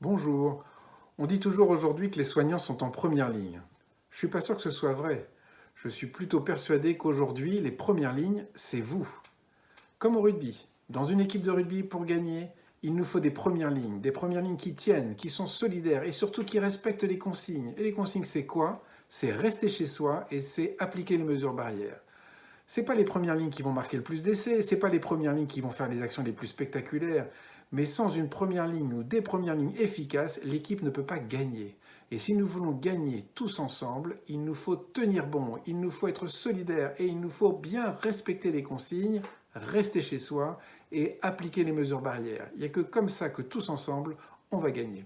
Bonjour. On dit toujours aujourd'hui que les soignants sont en première ligne. Je suis pas sûr que ce soit vrai. Je suis plutôt persuadé qu'aujourd'hui, les premières lignes, c'est vous. Comme au rugby. Dans une équipe de rugby, pour gagner, il nous faut des premières lignes. Des premières lignes qui tiennent, qui sont solidaires et surtout qui respectent les consignes. Et les consignes, c'est quoi? C'est rester chez soi et c'est appliquer les mesures barrières. Ce pas les premières lignes qui vont marquer le plus d'essais, ce pas les premières lignes qui vont faire les actions les plus spectaculaires, mais sans une première ligne ou des premières lignes efficaces, l'équipe ne peut pas gagner. Et si nous voulons gagner tous ensemble, il nous faut tenir bon, il nous faut être solidaires et il nous faut bien respecter les consignes, rester chez soi et appliquer les mesures barrières. Il n'y a que comme ça que tous ensemble, on va gagner.